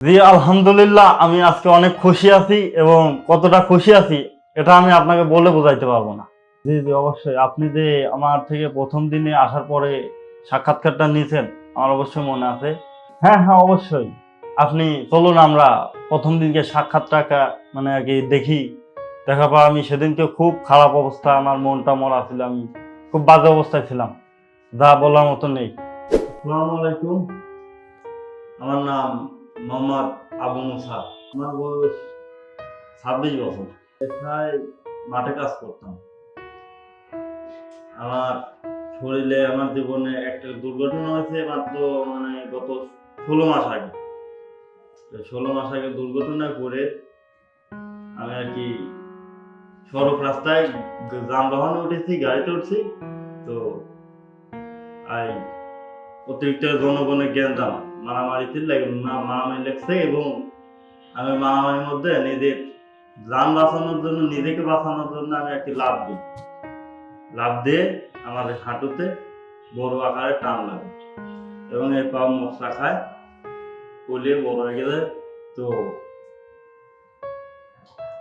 জি, আলহামদুলিল্লাহ, আমি আজকে অনেক খুশি আছি এবং কতটা খুশি আছি, এটা আমি আপনাকে বলে বোঝাইতে পারব না। জি জি, অবশ্যই। আপনি যে আমার থেকে প্রথম দিনে আসার পরে সাক্ষাৎকারটা নিয়েছেন, আমার অবশ্যই মনে আছে। হ্যাঁ হ্যাঁ অবশ্যই। আপনি চলুন, আমরা প্রথম দিনকে সাক্ষাৎটা মানে আর কি দেখি। দেখার পর আমি সেদিনকে খুব খারাপ অবস্থা, আমার মনটা মরা ছিল, আমি খুব বাজে অবস্থায় ছিলাম। যা বলার মতো নেই। আসসালামু আলাইকুম। আমার নাম মোহাম্মদ আবু মুসা। আমার বয়স ছাব্বিশ বছর। পেশায় মাঠে কাজ করতাম। আমার শরীরে, আমার জীবনে একটা দুর্ঘটনা হয়েছে মাত্র মানে গত ষোলো মাস আগে। ষোলো মাস আগে দুর্ঘটনায় পড়ে আমি আর কি সড়ক রাস্তায় যানবাহনে উঠেছি, গাড়িতে উঠছি। তো আই, অতিরিক্ত জনগণের জ্ঞান জানা। মারামারিতে মারামারি লাগছে এবং আমি মারামারির মধ্যে নিজের যান বাঁচানোর জন্য, নিজেকে বাঁচানোর জন্য আমি একটি লাভ দিই। লাভ দিয়ে আমাদের হাঁটুতে বড় আকারে টান লাগে এবং এই পা মশলা খায় ফুলে বড় হয়ে গেলে তো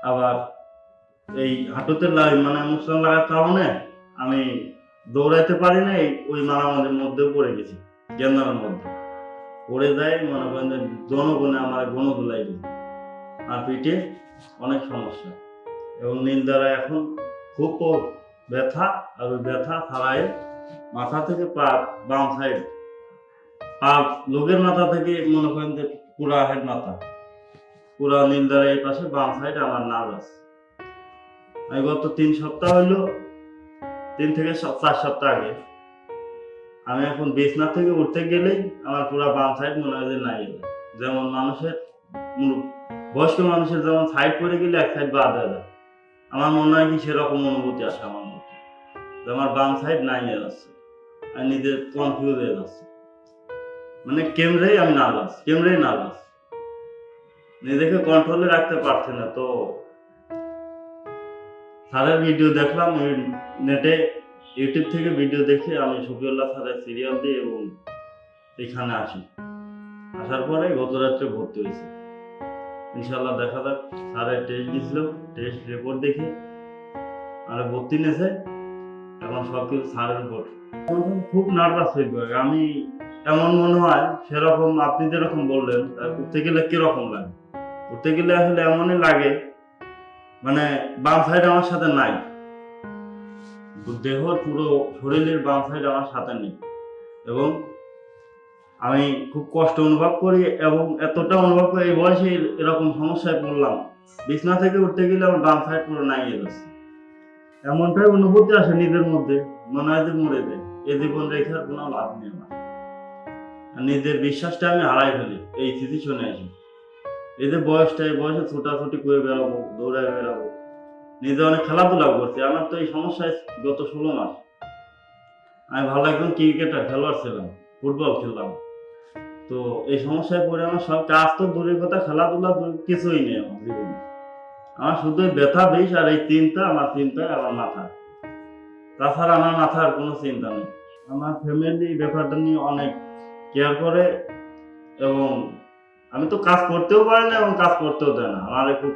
আবার এই হাঁটুতে মানে মশলা লাগার কারণে আমি দৌড়াইতে পারি না ওই মারামারির মধ্যে পড়ে গেছি গেন্দামের মধ্যে। পড়ে যায়, মনে করেন যে জনগণে আমার গণ ধুলাই দিল। আর পিঠে অনেক সমস্যা। এবং নীল দ্বারা এখন খুব ব্যথা, আর ওই ব্যথা ছাড়াই মাথা থেকে পা বাম সাইড পা লোকের মাথা থেকে মনে করেন যে পুরা হেড মাথা। পুরা নীল দ্বারা এই পাশে বাম সাইড আমার নার্ভ আছে আমি গত তিন সপ্তাহ হইল, তিন থেকে চার সপ্তাহ আগে আমি এখন বিছনা থেকে উঠতে গেলেই আমার পুরো বাম সাইড মনে হয় যে নাই যেমন মানুষের বয়স্ক মানুষের যেমন সাইড পড়ে গেলে এক সাইড বাদ হয়ে যায়। আমার মনে হয় কি সেরকম অনুভূতি আসে আমার মধ্যে। যে আমার বাম সাইড নাই হয়ে যাচ্ছে। আর নিজের কনফিউজ হয়ে যাচ্ছে। মানে কেমরেই আমি নার্ভাস কেমরেই নার্ভাস নিজেকে কন্ট্রোলে রাখতে পারছি না তো। স্যারের ভিডিও দেখলাম নেটে ইউটিউব থেকে ভিডিও দেখে আমি শফিউল্লাহ স্যারের সিরিয়াল দিই এবং এখানে আসি। আসার পরে গত রাত্রে ভর্তি হয়েছি। ইনশাল্লাহ দেখা যাক স্যারের টেস্ট দিয়েছিল। টেস্ট রিপোর্ট দেখে আর ভর্তি নিয়েছে। এখন সব কিছু স্যারের উপর। খুব নার্ভাস ফিল করে আমি এমন মনে হয় সেরকম আপনি যেরকম বললেন উঠতে গেলে কীরকম লাগে? উঠতে গেলে আসলে এমনই লাগে মানে বাম সাইড আমার সাথে নাই। দেহর পুরো শরীরের বাম সাইড আমার সাথে নেই। এবং আমি খুব কষ্ট অনুভব করি এবং এতটা অনুভব করি, এই বয়সে এরকম সমস্যায় পড়লাম। বিছনা থেকে উঠতে গেলে আমার বাম সাইড পুরো নাই গেছে। এমনটাই অনুভূতি আসে নিজের মধ্যে, মনে হয় যে মরে যায়। এই জীবন রেখার কোনো লাভ নেই আমার। নিজের বিশ্বাসটা আমি হারাই ফেলি, এই সিচুয়েশনে এসে এই যে বয়সটা, এই বয়সে ছোটাছুটি করে বেরাবো দৌড়ায় বেরাবো নিজে অনেক খেলাধুলা করছি। আমার তো এই সমস্যায় গত ষোলো মাস। আমি ভালো একজন ক্রিকেটার, খেলোয়াড় ছিলাম, ফুটবল খেললাম তো এই সমস্যায় পড়ে আমার সব কাজ তো দূরের কথা, খেলাধুলা কিছুই নেই আমার জীবনে। আমার শুধু ব্যথা বেশ আর এই চিন্তা, আমার চিন্তা আমার মাথা। তাছাড়া আমার মাথার কোনো চিন্তা নেই। আমার ফ্যামিলি ব্যাপারটা নিয়ে অনেক কেয়ার করে এবং আমি তো কাজ করতেও পারি না এবং কাজ করতেও দেয় না। আমার খুব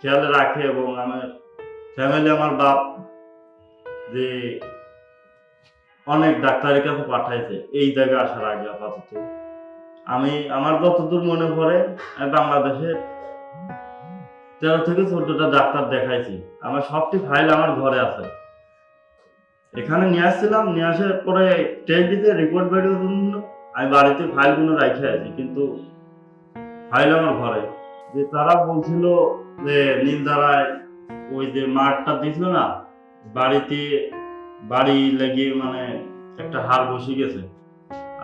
খেয়ালে রাখে এবং আমার ফ্যামিলি আমার বাপ যে অনেক ডাক্তারের কাছে পাঠাইছে, এই জায়গায় আসার আগে আপাতত। আমি, আমার যতদূর মনে পড়ে বাংলাদেশে তেরো থেকে চোদ্দটা ডাক্তার দেখাইছি। আমার সবটি ফাইল আমার ঘরে আছে। এখানে নিয়ে আসছিলাম, নিয়ে আসার পরে টেস্ট দিতে রিপোর্ট বেরিয়ে জন্য আমি বাড়িতে ফাইলগুলো রাখে আছি কিন্তু ফাইল আমার ঘরে। যে তারা বলছিল যে নীলধারায় ওই যে মাঠটা দিছিল না, বাড়িতে বাড়ি লেগে মানে একটা হাড় বসে গেছে।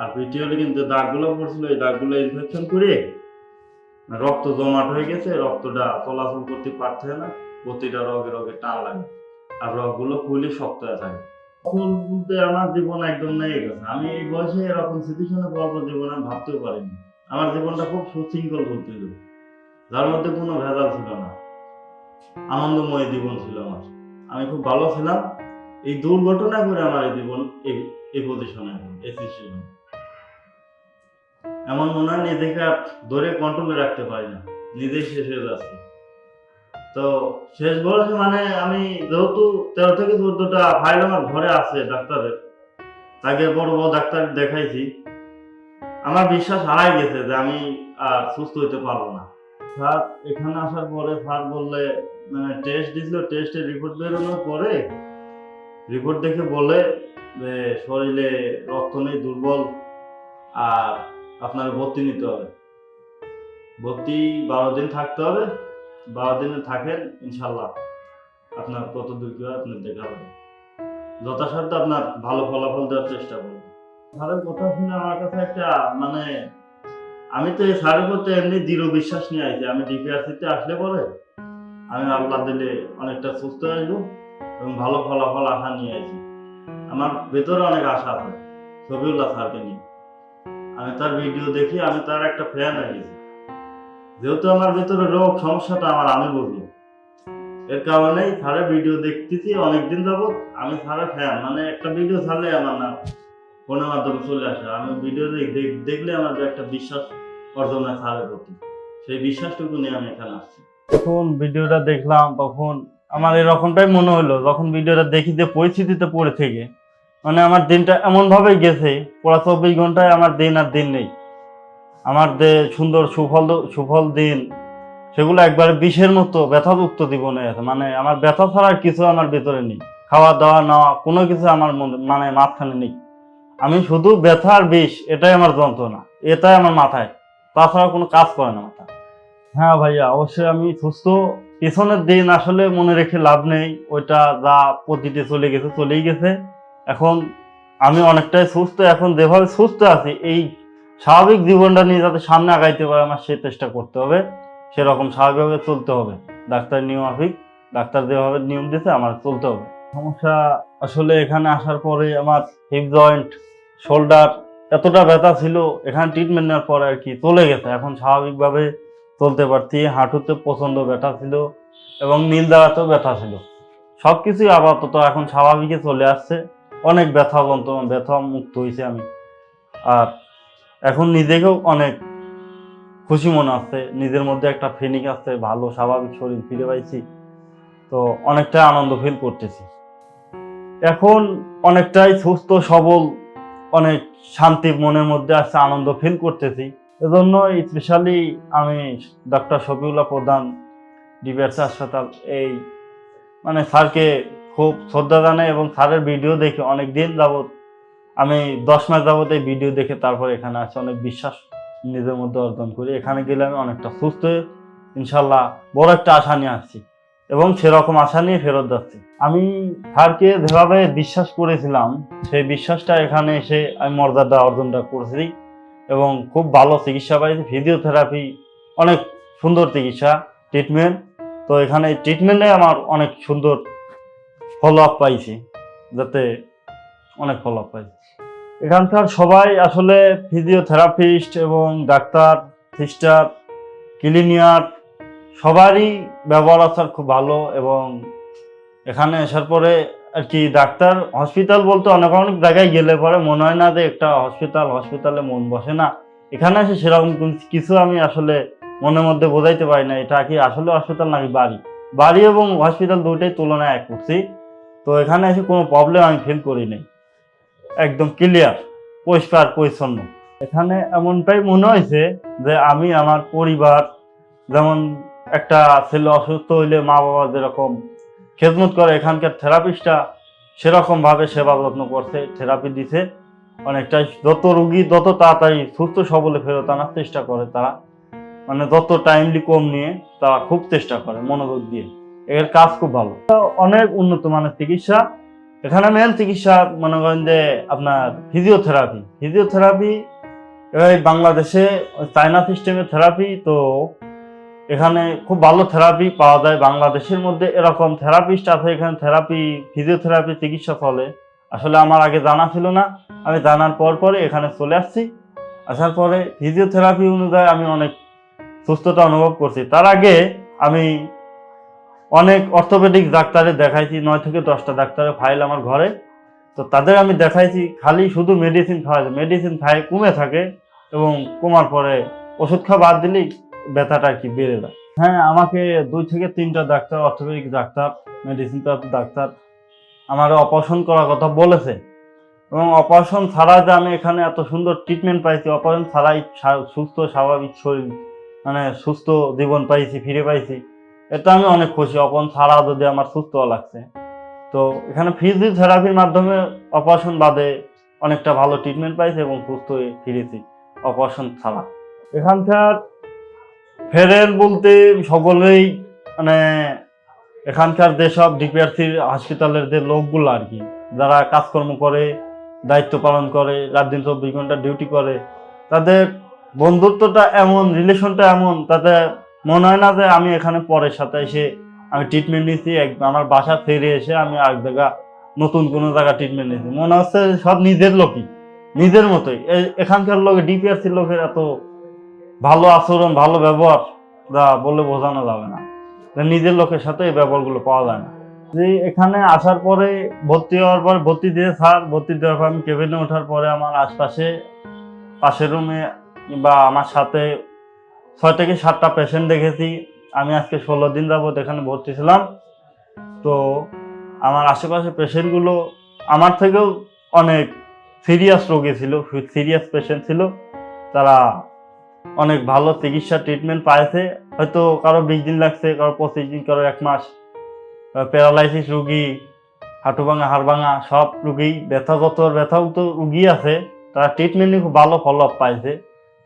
আর পিটিওলে কিন্তু দাগগুলো পড়ছিল, এই দাগগুলো ইনফেকশন করে রক্ত জমাট হয়ে গেছে, রক্তটা চলাচল করতে পারছে না, প্রতিটা রগে রগে টান লাগে। আর রগগুলো ফুলে শক্ত হয়ে থাকে। তখন বলতে আমার জীবন একদম নেই গেছে। আমি এই বয়সে এরকম সিচুয়েশনে পড়ব জীবন আমি ভাবতেও পারিনি। আমার জীবনটা খুব সুশৃঙ্খল চলছিল যার মধ্যে কোনো ভেজাল ছিল না। আনন্দময় জীবন ছিল আমার। আমি খুব ভালো ছিলাম। এই দুর্ঘটনা করে আমার এই জীবন এই পজিশনে এই সিচুয়েশন এমন মনে হয় নিজেকে আর ধরে কন্ট্রোলে রাখতে পারি না। নিজেই শেষ হয়ে যাচ্ছে। তো শেষ বয়সে মানে আমি যেহেতু তেরো থেকে চোদ্দটা ফাইল আমার ঘরে আছে ডাক্তারের, তাকে বড় বড় ডাক্তার দেখাইছি। আমার বিশ্বাস হারাই গেছে যে আমি আর সুস্থ হইতে পারব না। স্যার, এখানে আসার পরে স্যার বললে টেস্ট দিছিল টেস্টের রিপোর্ট বেরোনোর পরে রিপোর্ট দেখে বলে যে শরীরে রক্ত নেই, দুর্বল আর আপনার ভর্তি নিতে হবে। ভর্তি বারো দিন থাকতে হবে। বারো দিনে থাকেন ইনশাল্লাহ আপনার কত দূর কি হয় আপনার দেখা হবে। যথাসাধ্য আপনার ভালো ফলাফল দেওয়ার চেষ্টা করবেন স্যারের কথা শুনে আমার কাছে একটা মানে আমি তো এই স্যারের প্রতি এমনি দৃঢ় বিশ্বাস নিয়ে আইছি। আমি ডিপিআরসিতে আসলে পরে আমি আল্লাহ দিলে অনেকটা সুস্থ আসব এবং ভালো ফলাফল আশা নিয়ে আইছি। আমার ভেতরে অনেক আশা আছে, ছবিউল্লাহ স্যারকে নিয়ে। আমি তার ভিডিও দেখি, আমি তার একটা ফ্যান হয়ে গেছি। যেহেতু আমার ভেতরে রোগ সমস্যাটা আমার, আমি বুঝলো এর কারণেই স্যারের ভিডিও দেখতেছি অনেকদিন যাবত আমি স্যারের ফ্যান মানে একটা ভিডিও ছাড়লে আমার না ফোনের মাধ্যমে চলে আসে। আমি ভিডিও দেখলে আমার একটা বিশ্বাস অর্জন হয় স্যারের প্রতি, সেই বিশ্বাসটুকু নিয়ে আমি এখানে আসছি। যখন ভিডিওটা দেখলাম, তখন আমার এরকমটাই মনে হলো, যখন ভিডিওটা দেখি যে পরিস্থিতিতে পড়ে থেকে। মানে আমার দিনটা এমনভাবে গেছে পড়া চব্বিশ ঘন্টায় আমার দিন আর দিন নেই। আমার যে সুন্দর সুফল সুফল দিন, সেগুলো একবারে বিষের মতো ব্যথাযুক্ত জীবনে আছে। মানে আমার ব্যথা ছাড়া কিছু আমার ভেতরে নেই। খাওয়া দাওয়া, নেওয়া, কোনো কিছু আমার মনে- মাঝখানে নেই। আমি শুধু ব্যথা আর বিষ, এটাই আমার যন্ত্রণা, এটাই আমার মাথায়। তাছাড়া কোনো কাজ করে না। হ্যাঁ ভাইয়া, অবশ্যই আমি সুস্থ। পেছনের দিন আসলে মনে রেখে লাভ নেই। ওইটা যা পতিতে চলে গেছে, চলেই গেছে। এখন আমি অনেকটাই সুস্থ, এখন যেভাবে সুস্থ আছি, এই স্বাভাবিক জীবনটা নিয়ে যাতে সামনে আগাইতে পারে আমার সেই চেষ্টা করতে হবে। সেরকম স্বাভাবিকভাবে চলতে হবে। ডাক্তার নিয়মাফিক, ডাক্তার যেভাবে নিয়ম দিতে আমার চলতে হবে। সমস্যা আসলে এখানে আসার পরে আমার হিপ জয়েন্ট শোল্ডার এতটা ব্যথা ছিল, এখানে ট্রিটমেন্ট নেওয়ার পরে আর কি চলে গেছে। এখন স্বাভাবিকভাবে চলতে পারছি হাঁটুতে প্রচণ্ড ব্যথা ছিল এবং নীল দাঁড়াতেও ব্যথা ছিল। সব কিছুই আপাতত এখন স্বাভাবিকে চলে আসছে। অনেক ব্যথা যন্ত্রণা ব্যথা মুক্ত হয়েছে আমি। আর এখন নিজেকেও অনেক খুশি মনে আছে নিজের মধ্যে একটা ফিলিং আছে, ভালো, স্বাভাবিক শরীর ফিরে পাইছি। তো অনেকটাই আনন্দ ফিল করতেছি। এখন অনেকটাই সুস্থ, সবল, অনেক শান্তি মনের মধ্যে আসছে আনন্দ ফিল করতেছি। এজন্য স্পেশালি আমি ডক্টর শফিউল্লাহ প্রধান ডিবিআরসি হাসপাতাল এই মানে স্যারকে খুব শ্রদ্ধা জানাই এবং স্যারের ভিডিও দেখে অনেক দিন যাবৎ আমি দশ মাস যাবত এই ভিডিও দেখে তারপর এখানে আসি অনেক বিশ্বাস নিজের মধ্যে অর্জন করি। এখানে গেলে আমি অনেকটা সুস্থ ইনশাল্লাহ বড় একটা আশা নিয়ে আসছি এবং সেরকম আশা নিয়ে ফেরত যাচ্ছি। আমি স্যারকে যেভাবে বিশ্বাস করেছিলাম, সেই বিশ্বাসটা এখানে এসে আমি মর্যাদা অর্জনটা করেছি। এবং খুব ভালো চিকিৎসা পাইছি। ফিজিওথেরাপি অনেক সুন্দর চিকিৎসা ট্রিটমেন্ট তো এখানে ট্রিটমেন্টে আমার অনেক সুন্দর ফলো আপ পাইছি, যাতে অনেক ফলো আপ পাইছি। এখানকার সবাই আসলে ফিজিওথেরাপিস্ট এবং ডাক্তার সিস্টার ক্লিনিয়ার সবারই ব্যবহার আচার খুব ভালো এবং এখানে আসার পরে আর কি, ডাক্তার হসপিটাল বলতে অনেক অনেক জায়গায় গেলে পরে মনে হয় না যে একটা হসপিটাল হসপিটালে মন বসে না। এখানে এসে সেরকম কিছু আমি আসলে মনের মধ্যে বোঝাইতে পারি না। এটা কি আসলে হসপিটাল নাকি বাড়ি? বাড়ি এবং হসপিটাল দুটোই তুলনায় এক করছি। তো এখানে এসে কোনো প্রবলেম আমি ফিল করি নাই। একদম ক্লিয়ার পরিষ্কার, পরিচ্ছন্ন। এখানে এমনটাই মনে হয়েছে যে আমি আমার পরিবার, যেমন একটা ছেলে অসুস্থ হইলে মা বাবা যেরকম খেদমত করে, এখানকার থেরাপিস্টটা সেরকম ভাবে সেবা যত্ন করছে, থেরাপি দিছে। অনেকটাই যত রুগী যত তাড়াতাড়ি সুস্থ সবলে ফেরত আনার চেষ্টা করে তারা। মানে যত টাইমলি কম নিয়ে তারা খুব চেষ্টা করে মনোযোগ দিয়ে। এর কাজ খুব ভালো। অনেক উন্নত মানের চিকিৎসা। এখানে মেন চিকিৎসা মনে করেন যে আপনার ফিজিওথেরাপি ফিজিওথেরাপি বাংলাদেশে চায়না সিস্টেমের থেরাপি তো এখানে খুব ভালো থেরাপি পাওয়া যায়। বাংলাদেশের মধ্যে এরকম থেরাপিস্ট আছে এখানে থেরাপি ফিজিওথেরাপি চিকিৎসা চলে। আসলে আমার আগে জানা ছিল না। আমি জানার পর পরে এখানে চলে আসছি। আসার পরে ফিজিওথেরাপি অনুযায়ী আমি অনেক সুস্থতা অনুভব করছি। তার আগে আমি অনেক অর্থোপেডিক ডাক্তারে দেখাইছি। নয় থেকে দশটা ডাক্তারের ফাইল আমার ঘরে। তো তাদের আমি দেখাইছি। খালি শুধু মেডিসিন খাওয়াই মেডিসিন খাই কমে থাকে এবং কমার পরে ওষুধ খাওয়া বাদ দিলেই ব্যথাটা আর কি বেড়ে যায়। হ্যাঁ আমাকে দুই থেকে তিনটা doctor, orthopaedic doctor medicine doctor আমার অপারেশন করার কথা বলেছে। এবং অপারেশন ছাড়া যে আমি এখানে এত সুন্দর ট্রিটমেন্ট পাইছি অপারেশন ছাড়াই সুস্থ, স্বাভাবিক শরীর মানে সুস্থ জীবন পাইছি, ফিরে পাইছি, এটা আমি অনেক খুশি। অপারেশন ছাড়া যদি আমার সুস্থ লাগছে। তো এখানে ফিজিওথেরাপির মাধ্যমে অপারেশন বাদে অনেকটা ভালো ট্রিটমেন্ট পাইছি এবং সুস্থ ফিরেছি অপারেশন ছাড়া। এখানকার ফেরেন বলতে সকলেই মানে এখানকার যেসব ডিপিআরসির হসপিটালের যে লোকগুলো আর কি, যারা কাজকর্ম করে, দায়িত্ব পালন করে, রাত দিন চব্বিশ ঘণ্টা ডিউটি করে, তাদের বন্ধুত্বটা এমন, রিলেশনটা এমন, তাতে মনে হয় না যে আমি এখানে পরের সাথে এসে আমি ট্রিটমেন্ট এক- আমার বাসা ফিরে এসে আমি এক জায়গা নতুন কোনো জায়গা ট্রিটমেন্ট নিয়েছি মনে হচ্ছে সব নিজের লোকই, নিজের মতোই। এখানকার লোক, ডিপিআরসির লোকের এত ভালো আচরণ, ভালো ব্যবহার, যা বলে বোঝানো যাবে না। নিজের লোকের সাথে এই ব্যবহারগুলো পাওয়া যায় না। যে এখানে আসার পরে ভর্তি হওয়ার পর ভর্তি দিয়ে, স্যার, ভর্তি দেওয়ার পর আমি কেবিনে ওঠার পরে আমার আশপাশে, পাশের রুমে বা আমার সাথে ছয় থেকে সাতটা পেশেন্ট দেখেছি। আমি আজকে ষোলো দিন যাবত এখানে ভর্তি ছিলাম। তো আমার আশেপাশে পেশেন্টগুলো আমার থেকেও অনেক সিরিয়াস রোগী ছিল সিরিয়াস পেশেন্ট ছিল। তারা অনেক ভালো চিকিৎসা ট্রিটমেন্ট পাইছে। হয়তো কারও বিশ দিন লাগছে, কারও পঁচিশ দিন, কারও এক মাস। প্যারালাইসিস রুগী হাঁটু ভাঙা হাড় ভাঙা সব রুগী, ব্যথাগত ব্যথাও তো রুগী আছে। তারা ট্রিটমেন্টে খুব ভালো ফলো আপ পাইছে।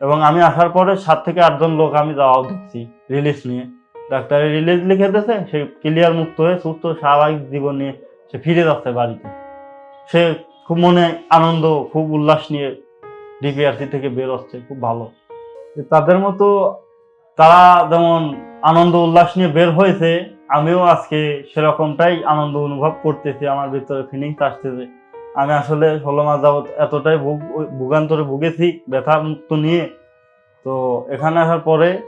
এবং আমি আসার পরে সাত থেকে আটজন লোক আমি যাওয়াও দেখছি রিলিজ নিয়ে। ডাক্তারের রিলিজ লিখে দিয়েছে, সে ক্লিয়ার মুক্ত হয়ে সুস্থ, স্বাভাবিক জীবন নিয়ে সে ফিরে যাচ্ছে বাড়িতে। সে খুব মনে আনন্দ, খুব উল্লাস নিয়ে ডিপিআরসি থেকে বের হচ্ছে খুব ভালো। তাদের মতো তারা যেমন আনন্দ উল্লাস নিয়ে বের হয়েছে, আমিও আজকে সেরকমটাই আনন্দ অনুভব করতেছি, আমার ভিতরে ফিলিংস আসতেছে। আমি আসলে ষোলো মাস যাবত এতটাই ভুগ, ভোগান্তরে ভুগেছি, ব্যথা মুক্ত নিয়ে। তো এখানে আসার পরে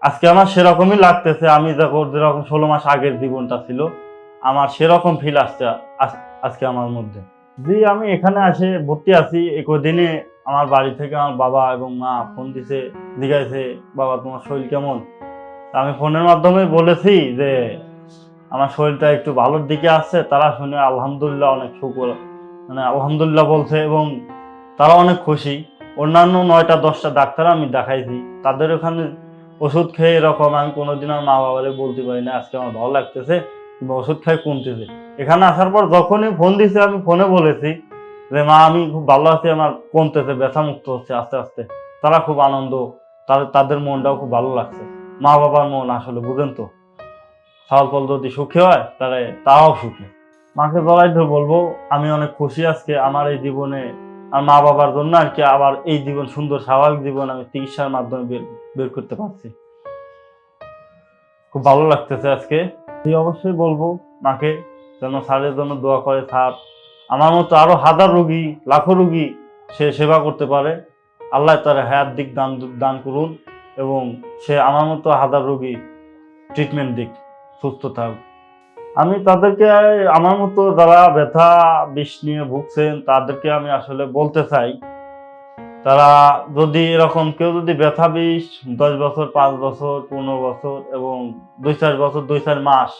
আজকে আমার সেরকমই লাগতেছে, আমি যখন যেরকম ষোলো মাস আগের জীবনটা ছিল, আমার সেরকম ফিল আসছে আজ- আজকে আমার মধ্যে। জি, আমি এখানে আসে ভর্তি আছি। একই দিনে আমার বাড়ি থেকে আমার বাবা এবং মা ফোন দিছে, জিজ্ঞাসে, বাবা, তোমার শরীর কেমন? আমি ফোনের মাধ্যমে বলেছি যে, আমার শরীরটা একটু ভালোর দিকে আসছে। তারা শুনে আলহামদুলিল্লাহ অনেক শুকর মানে আলহামদুলিল্লাহ বলছে এবং তারা অনেক খুশি। অন্যান্য নয়টা, দশটা ডাক্তার আমি দেখাইছি। তাদের ওখানে ওষুধ খেয়ে এরকম আমি কোনোদিন আমার মা বাবারে বলতে পারি না, আজকে আমার ভালো লাগতেছে। কিংবা ওষুধ খাই কমতেছে এখানে আসার পর যখনই ফোন দিছে, আমি ফোনে বলেছি যে, মা, আমি খুব ভালো আছি, আমার কমতেছে ব্যথা মুক্ত হচ্ছে আস্তে আস্তে। তারা খুব আনন্দ তাদের তাদের মনটাও খুব ভালো লাগছে। মা বাবার মন আসলে, বুঝেন তো? ফল যদি সুখী হয়, তাহলে তাও সুখী। মাকে বলাই ধরে বলব, আমি অনেক খুশি আজকে আমার এই জীবনে, আর মা বাবার জন্য আর কি আবার এই জীবন, সুন্দর, স্বাভাবিক জীবন আমি চিকিৎসার মাধ্যমে বের করতে পারছি। খুব ভালো লাগতেছে আজকে। এই অবশ্যই বলব মাকে যেন স্যারের জন্য দোয়া করে, স্যার। আমার মতো আরও হাজার রুগী, লাখো রুগী সে সেবা করতে পারে। আল্লাহ তার হায়াত দিক, দান দান করুন এবং সে আমার মতো হাজার রোগী ট্রিটমেন্ট দিক, সুস্থ থাকুক আমি তাদেরকে, আমার মতো যারা ব্যথা, বিষ নিয়ে ভুগছেন, তাদেরকে আমি আসলে বলতে চাই তারা যদি এরকম কেউ যদি ব্যথা বিষ, দশ বছর, পাঁচ বছর, পনেরো বছর এবং দুই চার বছর, দুই চার মাস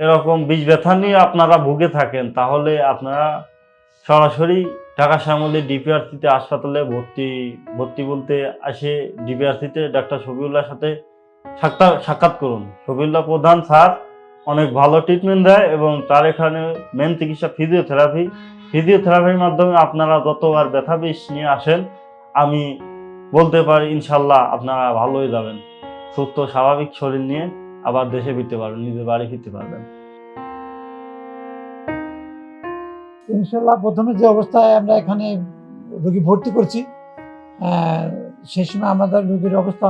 এরকম বিষ ব্যথা নিয়ে আপনারা ভুগে থাকেন, তাহলে আপনারা সরাসরি ঢাকা শ্যামলী ডিপিআরসিতে হাসপাতালে ভর্তি ভর্তি বলতে আসে ডিপিআরসিতে ডাক্তার শফিউল্লাহর সাথে সাক্ষাৎ সাক্ষাৎ করুন। শফিউল্লাহ প্রধান স্যার অনেক ভালো ট্রিটমেন্ট দেয় এবং তার এখানে মেন চিকিৎসা ফিজিওথেরাপি ফিজিওথেরাপির মাধ্যমে আপনারা যতবার ব্যথা বিষ নিয়ে আসেন, আমি বলতে পারি ইনশাল্লাহ আপনারা ভালোই যাবেন। সুস্থ, স্বাভাবিক শরীর নিয়ে আবার দেশে ফিরতে পারবেন, নিজের বাড়ি ফিরতে পারবেন। ইনশাল্লাহ প্রথমে যে অবস্থায় আমরা এখানে রোগী ভর্তি করছি সেই সময় আমাদের রোগীর অবস্থা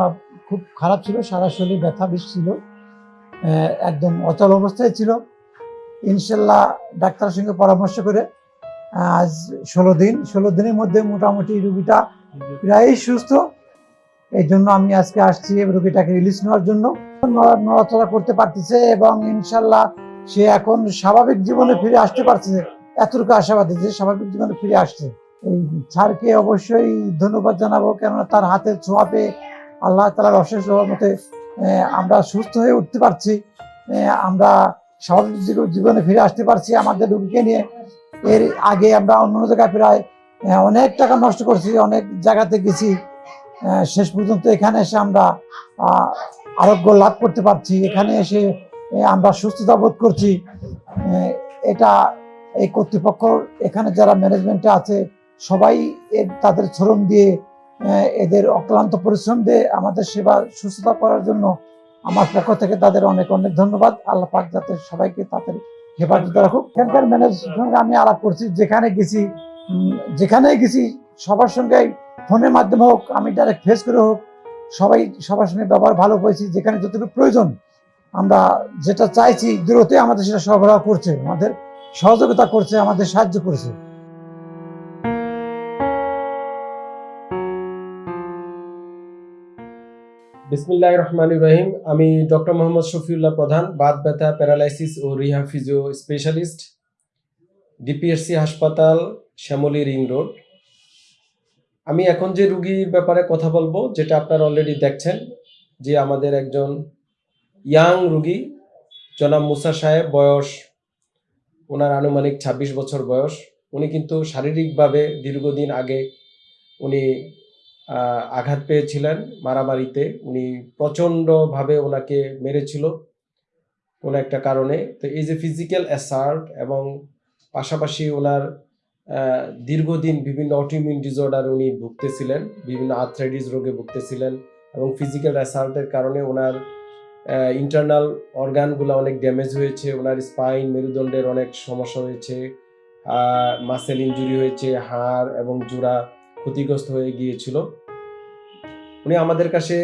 খুব খারাপ ছিল, সারা শরীর ব্যথা বিষ ছিল। একদম অচল অবস্থায় ছিল। ইনশাল্লাহ ডাক্তারের সঙ্গে পরামর্শ করে আজ ষোলো দিন, ষোলো দিনের মধ্যে মোটামুটি রুগীটা প্রায়ই সুস্থ। এই জন্য আমি আজকে আসছি রুগীটাকে রিলিজ নেওয়ার জন্য। নড়াচড়া করতে পারতেছে এবং ইনশাল্লাহ সে এখন স্বাভাবিক জীবনে ফিরে আসতে পারছে। এতটুকু আশাবাদী যে স্বাভাবিক জীবনে ফিরে আসছে। এই স্যারকে অবশ্যই ধন্যবাদ জানাব, কেননা তার হাতের ছোঁয়া পেয়ে আল্লাহ তালার অশেষ মতে আমরা সুস্থ হয়ে উঠতে পারছি। আমরা স্বাভাবিক জীবনে ফিরে আসতে পারছি আমাদের রুগীকে নিয়ে। এর আগে আমরা অন্য জায়গায় প্রায় অনেক টাকা নষ্ট করছি, অনেক জায়গাতে গেছি। শেষ পর্যন্ত এখানে এসে আমরা আরোগ্য লাভ করতে পারছি। এখানে এসে আমরা সুস্থতা বোধ করছি। এটা এই কর্তৃপক্ষ, এখানে যারা ম্যানেজমেন্টে আছে, সবাই তাদের শ্রম দিয়ে এদের অক্লান্ত পরিশ্রম দিয়ে আমাদের সেবা সুস্থতা করার জন্য আমার পক্ষ থেকে তাদের অনেক অনেক ধন্যবাদ। আল্লাহ পাক যাতে সবাইকে তাদের হেফাজত রাখুক। এখানকার ম্যানেজারের সঙ্গে আমি আলাপ করছি, যেখানে গেছি যেখানে গেছি সবার সঙ্গে ফোনের মাধ্যমে হোক, আমি ডাইরেক্ট ফেস করে হোক, সবাই সবার সঙ্গে ব্যবহার ভালো পেয়েছি যেখানে যতটুকু প্রয়োজন, আমরা যেটা চাইছি দূরতে আমাদের সেটা সরবরাহ করছে, আমাদের সহযোগিতা করছে, আমাদের সাহায্য করছে। বিসমিল্লাহ রহমান ইব্রাহিম আমি ডক্টর মোহাম্মদ শফিউল্লাহ প্রধান, বাত ব্যথা, প্যারালাইসিস ও রিহা ফিজিও স্পেশালিস্ট, ডিপিএসসি হাসপাতাল, শ্যামলী রিং রোড। আমি এখন যে রুগীর ব্যাপারে কথা বলব, যেটা আপনারা অলরেডি দেখছেন, যে আমাদের একজন ইয়াং রুগী, জনাব মুসা সাহেব, বয়স ওনার আনুমানিক ২৬ বছর বয়স। উনি কিন্তু শারীরিকভাবে দীর্ঘদিন আগে উনি আঘাত পেয়েছিলেন মারামারিতে। উনি প্রচণ্ডভাবে ওনাকে মেরেছিল কোনো একটা কারণে। তো এই যে ফিজিক্যাল অ্যাসার্ট এবং পাশাপাশি ওনার দীর্ঘদিন বিভিন্ন অটিমিউন ডিসঅর্ডার উনি ভুগতেছিলেন, বিভিন্ন আর্থ্রাইটিস রোগে ভুগতেছিলেন এবং ফিজিক্যাল অ্যাসাল্টের কারণে ওনার ইন্টারনাল অর্গানগুলো অনেক ড্যামেজ হয়েছে, ওনার স্পাইন মেরুদণ্ডের অনেক সমস্যা হয়েছে মাসেল ইনজুরি হয়েছে, হাড় এবং জোড়া ক্ষতিগ্রস্ত হয়ে গিয়েছিল। উনি আমাদের কাছে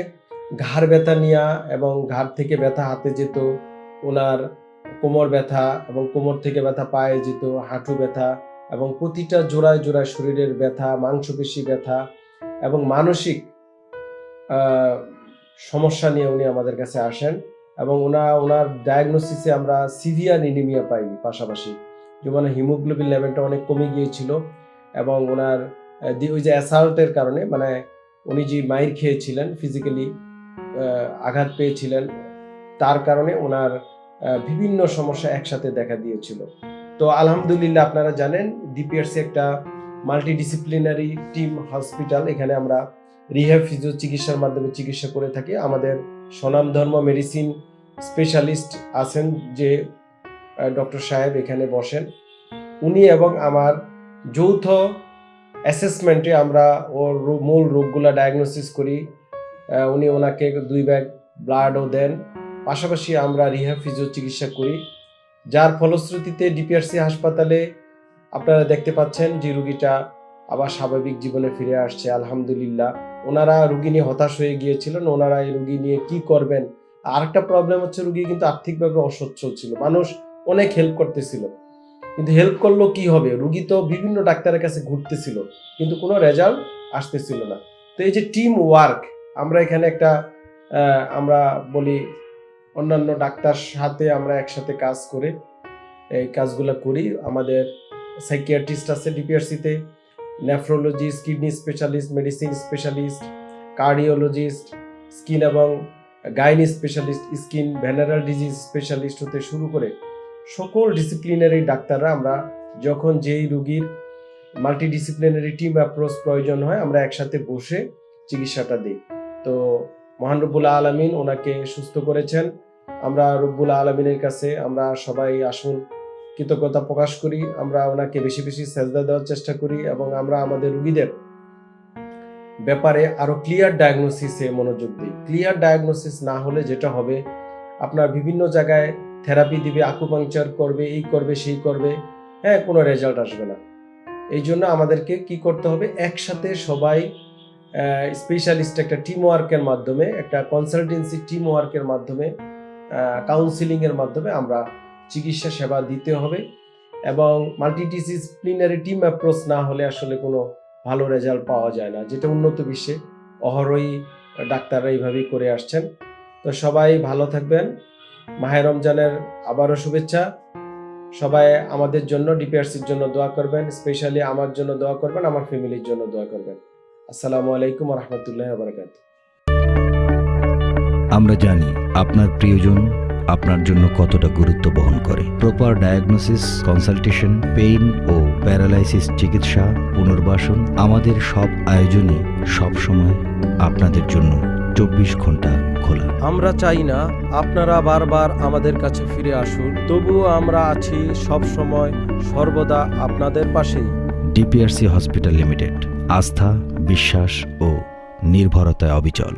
ঘাড় ব্যথা নিয়া এবং ঘাড় থেকে ব্যথা হাতে যেত ওনার কোমর ব্যথা এবং কোমর থেকে ব্যথা পায়ে যেত, হাঁটু ব্যথা এবং প্রতিটা জোড়ায় জোড়ায় শরীরের ব্যথা, মাংসপেশি ব্যথা এবং মানসিক সমস্যা নিয়ে উনি আমাদের কাছে আসেন এবং ওনা ওনার ডায়াগনোসিসে আমরা সিভিয়ার এনিমিয়া পাই পাশাপাশি। যেমন হিমোগ্লোবিন লেভেলটা অনেক কমে গিয়েছিল এবং ওনার ওই যে অ্যাসাল্টের কারণে মানে উনি যে মাইর খেয়েছিলেন ফিজিক্যালি আঘাত পেয়েছিলেন, তার কারণে ওনার বিভিন্ন সমস্যা একসাথে দেখা দিয়েছিল। তো আলহামদুলিল্লাহ আপনারা জানেন ডিপিআরসি একটা মাল্টিডিসিপ্লিনারি টিম হসপিটাল এখানে আমরা রিহ্যাব ফিজিও চিকিৎসার মাধ্যমে চিকিৎসা করে থাকি। আমাদের স্বনামধর্ম মেডিসিন স্পেশালিস্ট আছেন যে ডক্টর সাহেব এখানে বসেন। উনি এবং আমার যৌথ অ্যাসেসমেন্টে আমরা ওর মূল রোগগুলো ডায়াগনোসিস করি। উনি ওনাকে দুই ব্যাগ ব্লাডও দেন। পাশাপাশি আমরা রিহ্যাব ফিজিও চিকিৎসা করি। যার ফলশ্রুতিতে ডিপিআরসি হাসপাতালে আপনারা দেখতে পাচ্ছেন যে রুগীটা আবার স্বাভাবিক জীবনে ফিরে আসছে, আলহামদুলিল্লাহ। ওনারা রুগী নিয়ে হতাশ হয়ে গিয়েছিলেন, ওনারা এই রুগী নিয়ে কি করবেন? আরেকটা প্রবলেম হচ্ছে রুগী কিন্তু আর্থিকভাবে অসচ্ছল ছিল। মানুষ অনেক হেল্প করতেছিল। কিন্তু হেল্প করল কি হবে? রুগী তো বিভিন্ন ডাক্তারের কাছে ঘুরতেছিল, কিন্তু কোনো রেজাল্ট আসতেছিল না। তো এই যে টিম ওয়ার্ক আমরা এখানে একটা আমরা বলি অন্যান্য ডাক্তার সাথে আমরা একসাথে কাজ করে, এই কাজগুলো করি। আমাদের সাইকিয়াট্রিস্ট আছে ডিপিআরসিতে nephrologist kidney specialist medicine specialist cardiologist skin এবং gynae specialist skin venereal disease specialist হতে শুরু করে সকল ডিসিপ্লিনারি ডাক্তাররা আমরা যখন যেই রুগীর মাল্টিডিসিপ্লিনারি টিম অ্যাপ্রোচ প্রয়োজন হয়, আমরা একসাথে বসে চিকিৎসাটা দিই। তো মহান রব্বুল আলমিন ওনাকে সুস্থ করেছেন। আমরা রব্বুল আলমিনের কাছে আমরা সবাই আসুন কৃতজ্ঞতা প্রকাশ করি। আমরা ওনাকে বেশি বেশি সেজদা দেওয়ার চেষ্টা করি এবং আমরা আমাদের রুগীদের ব্যাপারে আরও ক্লিয়ার ডায়াগনোসিসে মনোযোগ দিই। ক্লিয়ার ডায়াগনোসিস না হলে যেটা হবে, আপনার বিভিন্ন জায়গায় থেরাপি দিবে আকুপাংচার করবে, এই করবে, সেই করবে হ্যাঁ কোনো রেজাল্ট আসবে না। এই জন্য আমাদেরকে কি করতে হবে? একসাথে সবাই স্পেশালিস্ট একটা টিম ওয়ার্কের মাধ্যমে, একটা কনসালটেন্সি টিম ওয়ার্কের মাধ্যমে কাউন্সিলিং এর মাধ্যমে আমরা চিকিৎসা সেবা দিতে হবে এবং মাল্টিডিসিপ্লিনারি টিম অ্যাপ্রোচ না হলে আসলে কোনো ভালো রেজাল্ট পাওয়া যায় না, যেটা উন্নত বিশ্বে অহরই ডাক্তাররা এইভাবেই করে আসছেন। তো সবাই ভালো থাকবেন। মাহে রমজানের আবারও শুভেচ্ছা। সবাই আমাদের জন্য ডিপিআরসির জন্য দোয়া করবেন, স্পেশালি আমার জন্য দোয়া করবেন, আমার ফ্যামিলির জন্য দোয়া করবেন। আসসালামু আলাইকুম রহমতুল্লাহ বারকাত আমরা জানি আপনার প্রিয়জন আপনার জন্য কতটা গুরুত্ব বহন করে। প্রপার ডায়াগনোসিস কনসালটেশন পেইন ও প্যারালাইসিস চিকিৎসা, পুনর্বাসন আমাদের সব আয়োজনই সব সময় আপনাদের জন্য চব্বিশ ঘণ্টা খোলা। আমরা চাই না আপনারা বারবার আমাদের কাছে ফিরে আসুন তবুও আমরা আছি সব সময় সর্বদা আপনাদের পাশেই। ডিপিআরসি হসপিটাল লিমিটেড আস্থা বিশ্বাস ও নির্ভরতায় অবিচল।